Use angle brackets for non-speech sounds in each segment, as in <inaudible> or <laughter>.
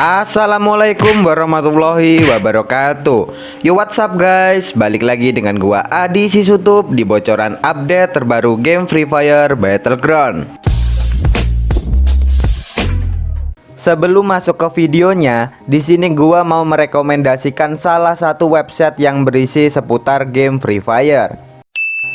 Assalamualaikum warahmatullahi wabarakatuh. Yo what's up guys? Balik lagi dengan gua Adi Sisutup Di bocoran update terbaru game Free Fire Battleground. Sebelum masuk ke videonya, di sini gua mau merekomendasikan salah satu website yang berisi seputar game Free Fire.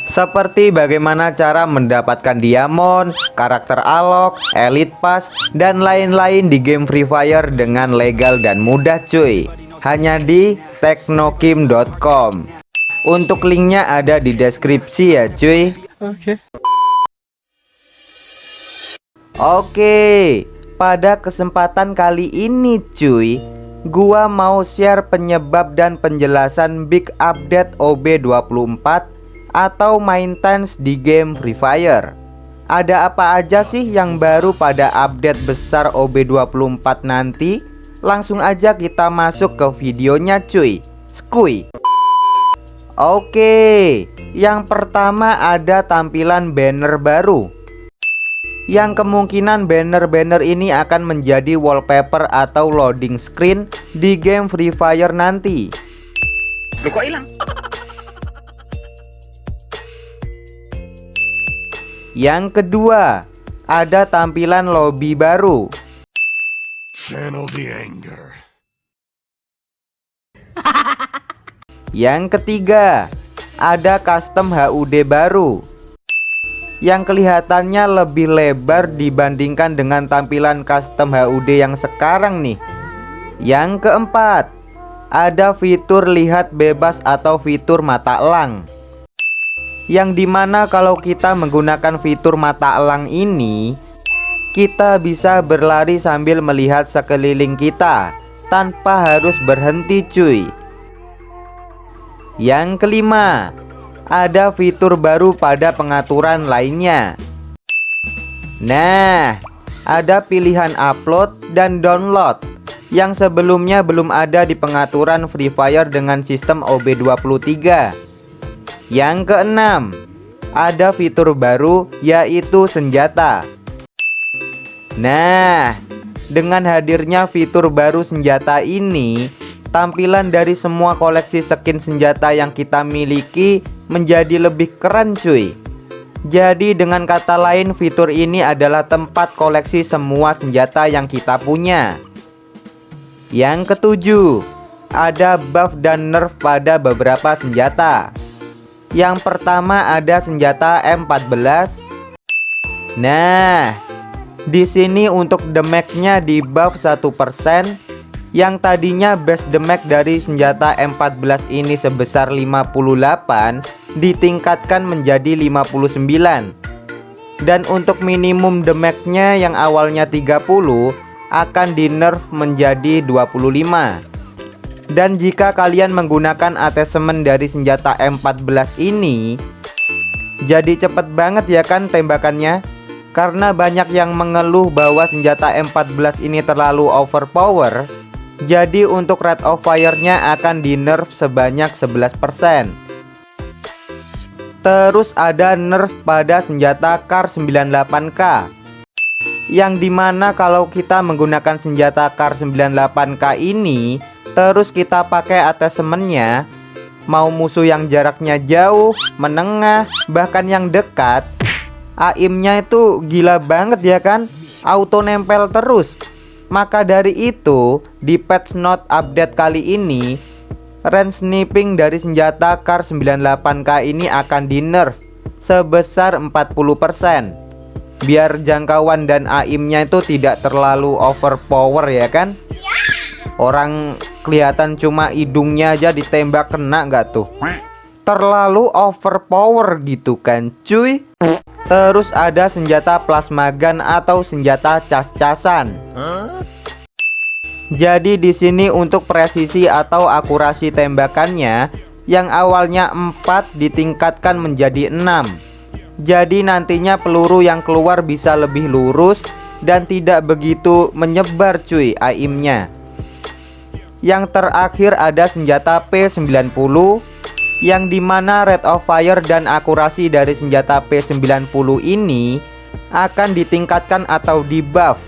Seperti bagaimana cara mendapatkan diamond, karakter alok, elite pass, dan lain-lain di game Free Fire dengan legal dan mudah cuy. Hanya di teknokim.com Untuk linknya ada di deskripsi ya cuy. Oke. Oke Pada kesempatan kali ini cuy Gua mau share penyebab dan penjelasan big update OB24 atau maintenance di game Free Fire Ada apa aja sih yang baru pada update besar OB24 nanti? Langsung aja kita masuk ke videonya cuy Skui Oke Yang pertama ada tampilan banner baru yang kemungkinan banner-banner ini akan menjadi wallpaper atau loading screen di game Free Fire nanti. Loh kok hilang? Yang kedua, ada tampilan lobby baru. Channel the anger. <laughs> Yang ketiga, ada custom HUD baru yang kelihatannya lebih lebar dibandingkan dengan tampilan custom HUD yang sekarang nih. Yang keempat, ada fitur lihat bebas atau fitur mata elang yang di mana kalau kita menggunakan fitur mata elang ini kita bisa berlari sambil melihat sekeliling kita tanpa harus berhenti cuy. Yang kelima ada fitur baru pada pengaturan lainnya. Nah ada pilihan upload dan download yang sebelumnya belum ada di pengaturan Free Fire dengan sistem OB23 yang keenam, ada fitur baru yaitu senjata. Nah, dengan hadirnya fitur baru senjata ini, tampilan dari semua koleksi skin senjata yang kita miliki menjadi lebih keren cuy. Jadi dengan kata lain fitur ini adalah tempat koleksi semua senjata yang kita punya. Yang ketujuh, ada buff dan nerf pada beberapa senjata. Yang pertama ada senjata M14. Nah, di sini untuk damage-nya di buff 1%. Yang tadinya base damage dari senjata M14 ini sebesar 58 ditingkatkan menjadi 59. Dan untuk minimum damage-nya yang awalnya 30 akan di nerf menjadi 25. Dan jika kalian menggunakan attachment dari senjata M14 ini Jadi cepet banget ya kan tembakannya? Karena banyak yang mengeluh bahwa senjata M14 ini terlalu overpower Jadi untuk rate of fire-nya akan di nerf sebanyak 11% Terus ada nerf pada senjata Kar 98K Yang di mana kalau kita menggunakan senjata Kar 98K ini Terus kita pakai attachmentnya Mau musuh yang jaraknya jauh, menengah, bahkan yang dekat Aimnya itu gila banget ya kan? Auto nempel terus. Maka dari itu Di patch note update kali ini Range sniping dari senjata Kar 98K ini akan di nerf Sebesar 40% Biar jangkauan dan aimnya itu tidak terlalu overpower ya kan? Orang kelihatan cuma hidungnya aja ditembak kena nggak tuh? Terlalu overpower gitu kan cuy. Terus ada senjata plasma gun atau senjata cas-casan. Jadi di sini untuk presisi atau akurasi tembakannya Yang awalnya 4 ditingkatkan menjadi 6 Jadi nantinya peluru yang keluar bisa lebih lurus Dan tidak begitu menyebar cuy aimnya yang terakhir ada senjata P90 Yang di mana rate of fire dan akurasi dari senjata P90 ini Akan ditingkatkan atau di buff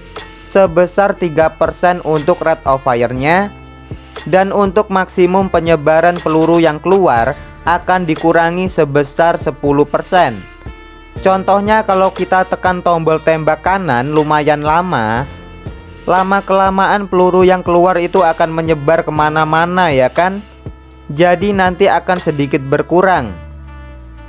sebesar 3% untuk rate of fire-nya dan untuk maksimum penyebaran peluru yang keluar akan dikurangi sebesar 10%. Contohnya kalau kita tekan tombol tembak kanan lumayan lama, lama-kelamaan peluru yang keluar itu akan menyebar ke mana-mana ya kan? Jadi nanti akan sedikit berkurang.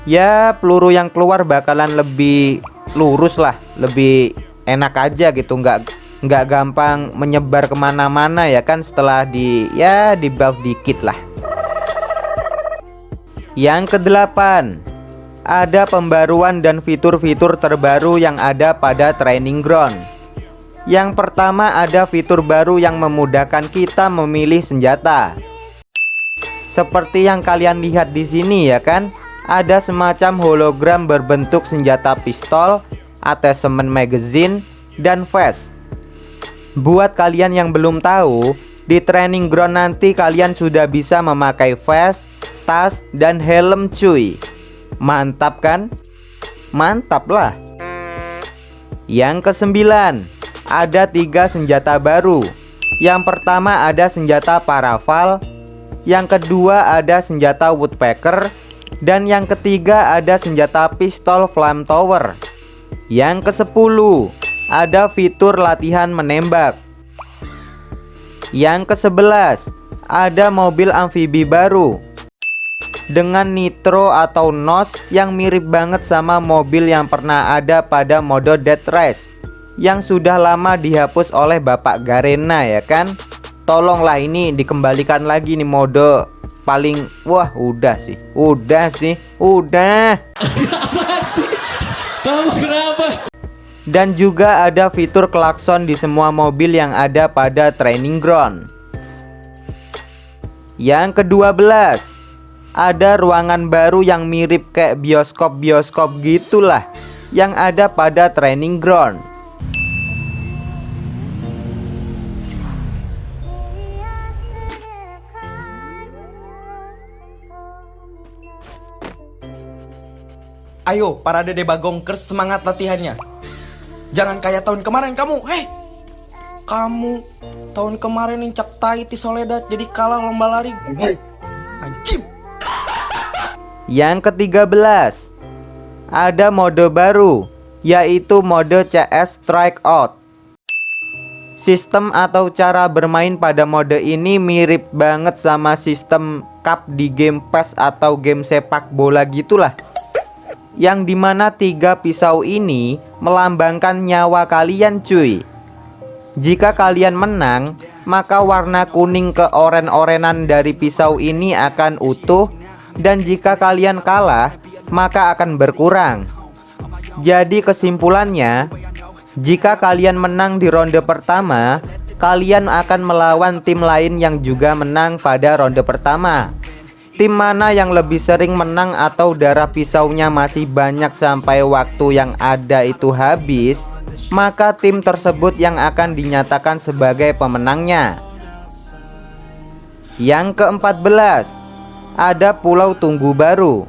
Ya peluru yang keluar bakalan lebih lurus lah, lebih enak aja gitu, nggak nggak gampang menyebar ke mana-mana ya kan setelah di ya di buff dikit lah. Yang kedelapan, ada pembaruan dan fitur-fitur terbaru yang ada pada training ground. Yang pertama ada fitur baru yang memudahkan kita memilih senjata. Seperti yang kalian lihat di sini ya kan, ada semacam hologram berbentuk senjata pistol, attachment magazine, dan vest. Buat kalian yang belum tahu, di training ground nanti kalian sudah bisa memakai vest, tas, dan helm cuy Mantap kan? Mantap lah Yang kesembilan Ada tiga senjata baru. Yang pertama ada senjata paraval Yang kedua ada senjata woodpecker Dan yang ketiga ada senjata pistol flamethrower Yang kesepuluh Ada fitur latihan menembak. Yang kesebelas Ada mobil amfibi baru dengan nitro atau nos yang mirip banget sama mobil yang pernah ada pada mode Dead Race yang sudah lama dihapus oleh Bapak Garena ya kan? Tolonglah ini dikembalikan lagi nih mode paling wah udah sih udah sih udah. Kamu kenapa? Dan juga ada fitur klakson di semua mobil yang ada pada training ground. Yang kedua belas ada ruangan baru yang mirip kayak bioskop-bioskop gitulah yang ada pada training ground. Ayo para dede bagongkers semangat latihannya. Jangan kayak tahun kemarin kamu Hei Kamu Tahun kemarin incak tai ti soledad Jadi kalah lomba lari. Anjing. Yang ke-13 Ada mode baru Yaitu mode CS Strikeout Sistem atau cara bermain pada mode ini mirip banget sama sistem cup di game PES atau game sepak bola gitulah Yang di mana tiga pisau ini melambangkan nyawa kalian cuy Jika kalian menang, maka warna kuning ke oren-orenan dari pisau ini akan utuh dan jika kalian kalah, maka akan berkurang. Jadi kesimpulannya, jika kalian menang di ronde pertama, kalian akan melawan tim lain yang juga menang pada ronde pertama. Tim mana yang lebih sering menang atau darah pisaunya masih banyak sampai waktu yang ada itu habis, maka tim tersebut yang akan dinyatakan sebagai pemenangnya. Yang keempat belas, ada pulau tunggu baru.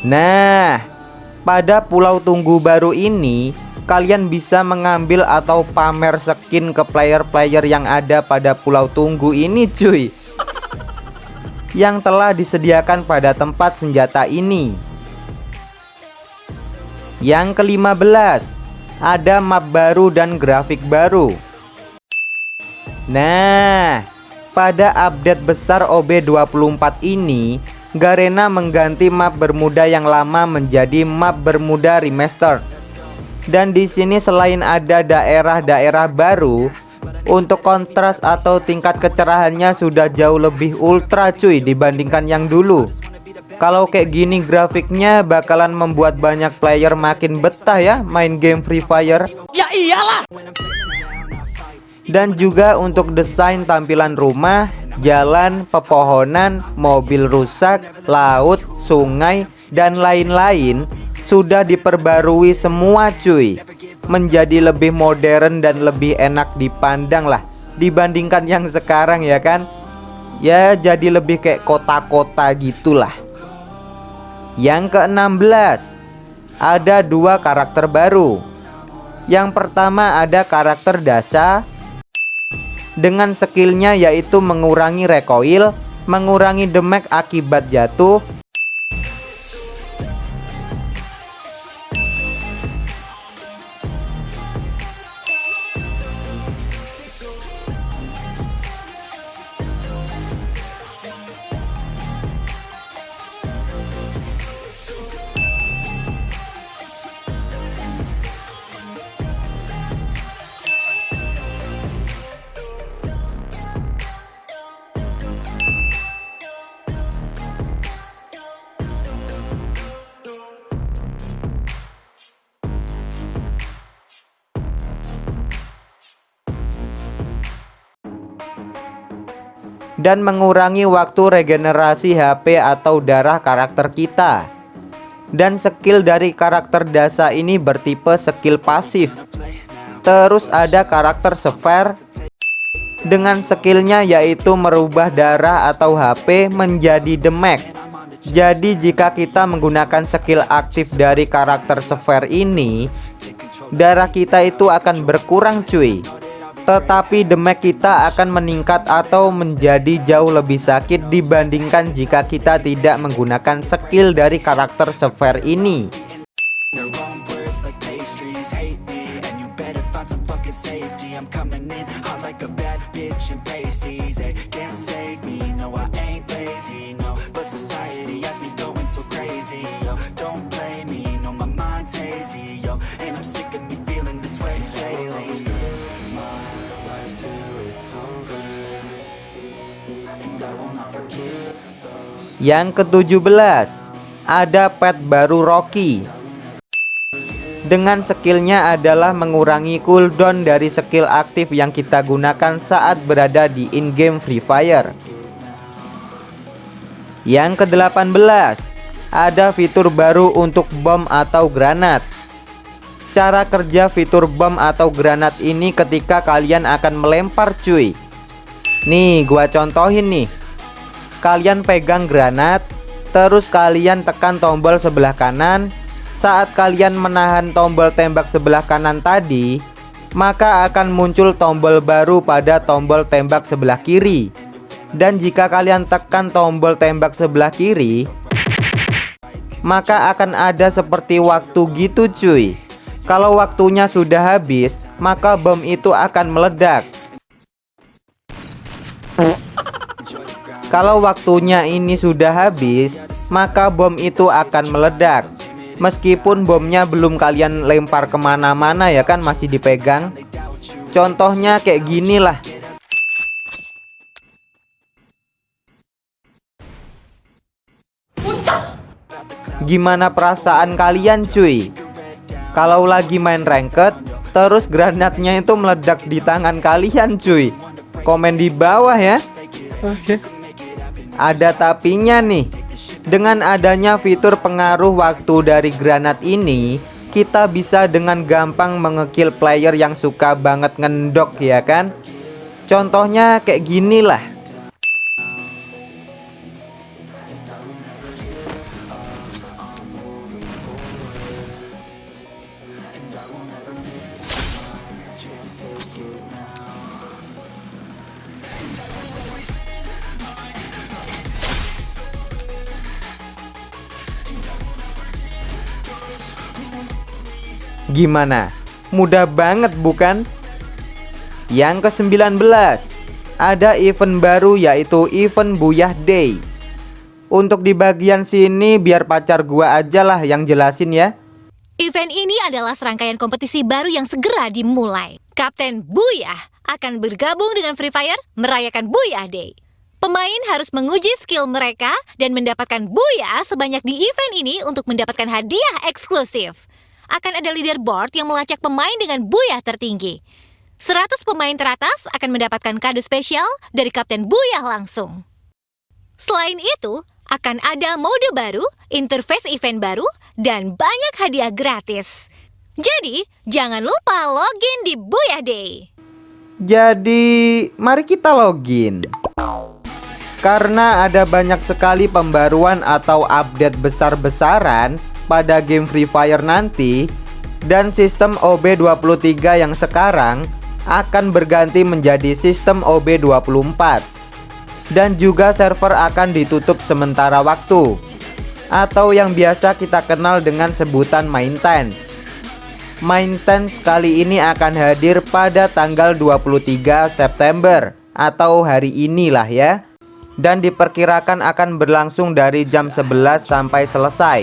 Nah, pada pulau tunggu baru ini kalian bisa mengambil atau pamer skin ke player-player yang ada pada pulau tunggu ini cuy. Yang telah disediakan pada tempat senjata ini. Yang kelima belas ada map baru dan grafik baru. Nah, pada update besar OB24 ini, Garena mengganti map Bermuda yang lama menjadi map Bermuda Remastered. Dan di sini selain ada daerah-daerah baru, untuk kontras atau tingkat kecerahannya sudah jauh lebih ultra cuy dibandingkan yang dulu. Kalau kayak gini grafiknya bakalan membuat banyak player makin betah ya main game Free Fire. Ya iyalah dan juga untuk desain tampilan rumah, jalan, pepohonan, mobil rusak, laut, sungai, dan lain-lain sudah diperbarui semua cuy. Menjadi lebih modern dan lebih enak dipandang lah dibandingkan yang sekarang ya kan? Ya jadi lebih kayak kota-kota gitulah. Yang ke-16 ada dua karakter baru. Yang pertama ada karakter Dasa dengan skillnya yaitu mengurangi recoil, mengurangi damage akibat jatuh, dan mengurangi waktu regenerasi HP atau darah karakter kita. Dan skill dari karakter Dasa ini bertipe skill pasif. Terus ada karakter Sphere dengan skillnya yaitu merubah darah atau HP menjadi damage. Jadi jika kita menggunakan skill aktif dari karakter Sphere ini, darah kita itu akan berkurang cuy tetapi damage kita akan meningkat atau menjadi jauh lebih sakit dibandingkan jika kita tidak menggunakan skill dari karakter Sphere ini. Yang ke-17 Ada pet baru Rocky. Dengan skillnya adalah mengurangi cooldown dari skill aktif yang kita gunakan saat berada di in-game Free Fire. Yang ke-18 Ada fitur baru untuk bom atau granat. Cara kerja fitur bom atau granat ini ketika kalian akan melempar cuy. Nih gua contohin nih kalian pegang granat, terus kalian tekan tombol sebelah kanan. Saat kalian menahan tombol tembak sebelah kanan tadi, maka akan muncul tombol baru pada tombol tembak sebelah kiri. Dan jika kalian tekan tombol tembak sebelah kiri, maka akan ada seperti waktu gitu cuy. Kalau waktunya sudah habis, maka bom itu akan meledak. Kalau waktunya ini sudah habis, maka bom itu akan meledak. Meskipun bomnya belum kalian lempar ke mana-mana ya kan masih dipegang. Contohnya kayak gini lah. Gimana perasaan kalian cuy? Kalau lagi main ranked, terus granatnya itu meledak di tangan kalian cuy. Komen di bawah ya. Oke. Okay. Ada tapinya nih. Dengan adanya fitur pengaruh waktu dari granat ini Kita bisa dengan gampang mengekill player yang suka banget ngendok ya kan? Contohnya kayak gini lah Gimana? Mudah banget bukan? Yang ke-19 Ada event baru yaitu event Buyah Day Untuk di bagian sini biar pacar gua aja lah yang jelasin ya Event ini adalah serangkaian kompetisi baru yang segera dimulai. Kapten Buyah akan bergabung dengan Free Fire merayakan Buyah Day. Pemain harus menguji skill mereka dan mendapatkan Buyah sebanyak di event ini untuk mendapatkan hadiah eksklusif akan ada leaderboard yang melacak pemain dengan buyah tertinggi. 100 pemain teratas akan mendapatkan kado spesial dari Kapten Buyah langsung. Selain itu, akan ada mode baru, interface event baru, dan banyak hadiah gratis. Jadi, jangan lupa login di Buyah Day. Jadi, mari kita login. Karena ada banyak sekali pembaruan atau update besar-besaran pada game Free Fire nanti dan sistem OB23 yang sekarang akan berganti menjadi sistem OB24 dan juga server akan ditutup sementara waktu atau yang biasa kita kenal dengan sebutan maintenance. Maintenance kali ini akan hadir pada tanggal 23 September atau hari inilah ya dan diperkirakan akan berlangsung dari jam 11 sampai selesai.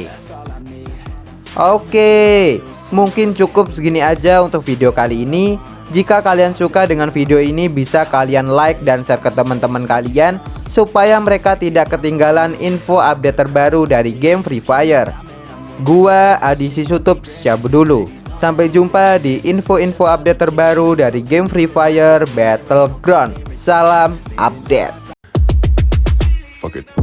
Oke, mungkin cukup segini aja untuk video kali ini. Jika kalian suka dengan video ini bisa kalian like dan share ke teman-teman kalian supaya mereka tidak ketinggalan info update terbaru dari game Free Fire. Gua Adi Sisutup cabut dulu. Sampai jumpa di info-info update terbaru dari game Free Fire Battleground. Salam update. Fuck it.